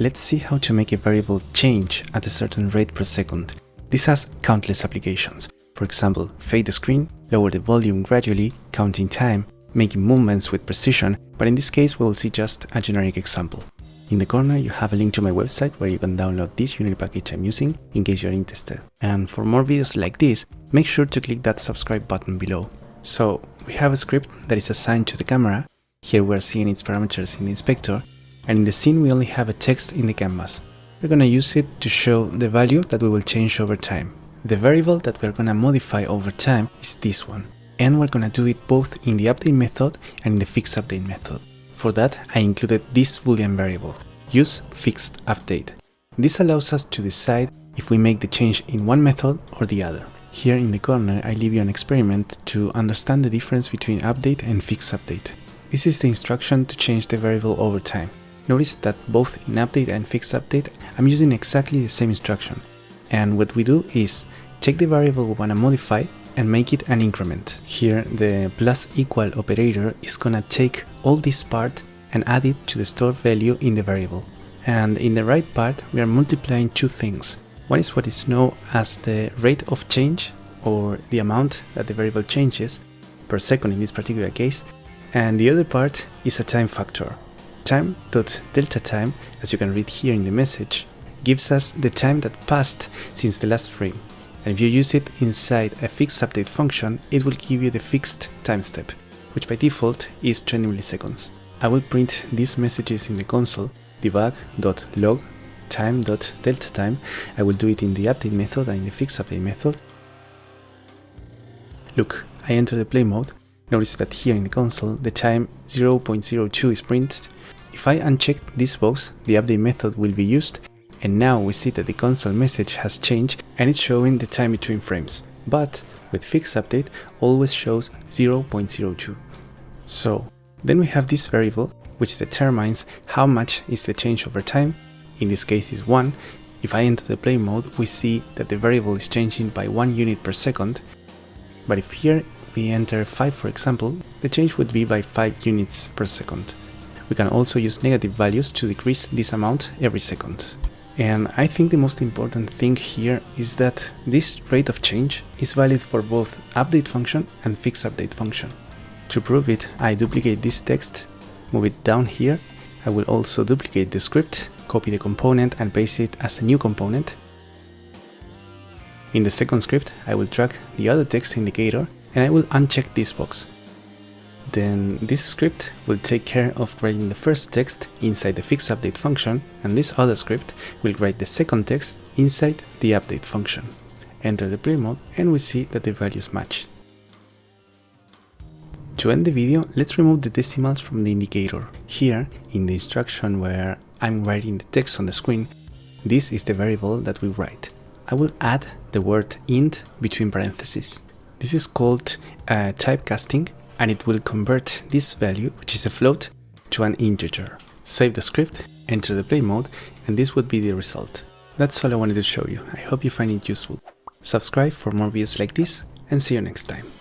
let's see how to make a variable change at a certain rate per second. This has countless applications. For example, fade the screen, lower the volume gradually, counting time, making movements with precision, but in this case we will see just a generic example. In the corner you have a link to my website where you can download this Unity package I'm using in case you're interested. And for more videos like this, make sure to click that subscribe button below. So we have a script that is assigned to the camera, here we're seeing its parameters in the inspector, and in the scene we only have a text in the canvas. We're gonna use it to show the value that we will change over time. The variable that we're gonna modify over time is this one, and we're gonna do it both in the update method and in the fixed update method. For that, I included this boolean variable, use fixed update. This allows us to decide if we make the change in one method or the other. Here in the corner, I leave you an experiment to understand the difference between update and fixed update. This is the instruction to change the variable over time. Notice that both in update and fix update, I'm using exactly the same instruction. And what we do is take the variable we want to modify and make it an increment. Here the plus equal operator is gonna take all this part and add it to the stored value in the variable. And in the right part we are multiplying two things. One is what is known as the rate of change or the amount that the variable changes per second in this particular case and the other part is a time factor time.delta time, as you can read here in the message, gives us the time that passed since the last frame. And if you use it inside a fixed update function, it will give you the fixed time step, which by default is 20 milliseconds. I will print these messages in the console, debug.log time.delta time. I will do it in the update method and in the fixed update method. Look, I enter the play mode. Notice that here in the console, the time 0.02 is printed if I uncheck this box, the update method will be used and now we see that the console message has changed and it's showing the time between frames. But with fixed update always shows 0.02. So then we have this variable which determines how much is the change over time, in this case is 1. If I enter the play mode we see that the variable is changing by 1 unit per second, but if here we enter 5 for example, the change would be by 5 units per second. We can also use negative values to decrease this amount every second. And I think the most important thing here is that this rate of change is valid for both update function and fix update function. To prove it, I duplicate this text, move it down here. I will also duplicate the script, copy the component and paste it as a new component. In the second script, I will drag the other text indicator and I will uncheck this box then this script will take care of writing the first text inside the fix update function and this other script will write the second text inside the update function. Enter the play mode and we see that the values match. To end the video, let's remove the decimals from the indicator. Here, in the instruction where I'm writing the text on the screen, this is the variable that we write. I will add the word int between parentheses. This is called uh, typecasting and it will convert this value, which is a float, to an integer. Save the script, enter the play mode, and this would be the result. That's all I wanted to show you. I hope you find it useful. Subscribe for more videos like this, and see you next time.